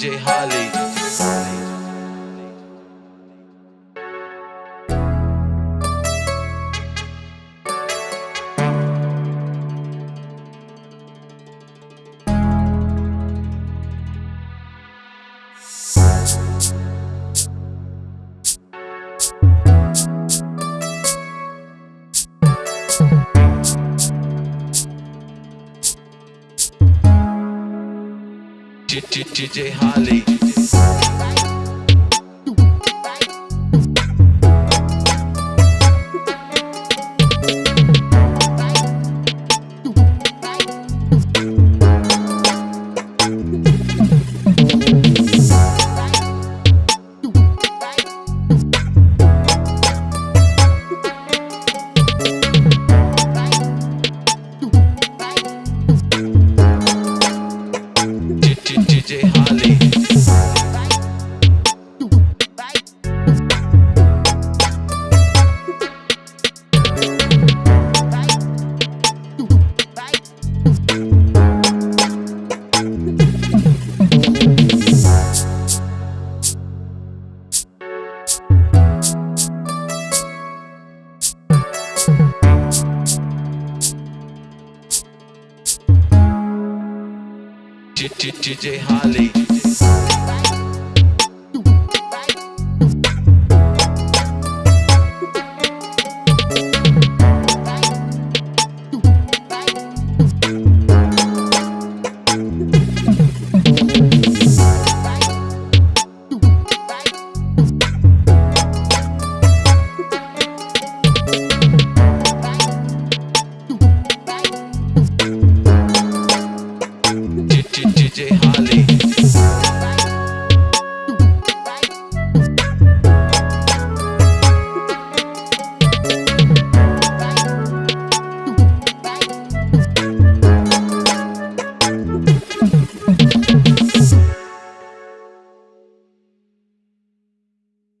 DJ Holly. DJ Holly. DJ Holly.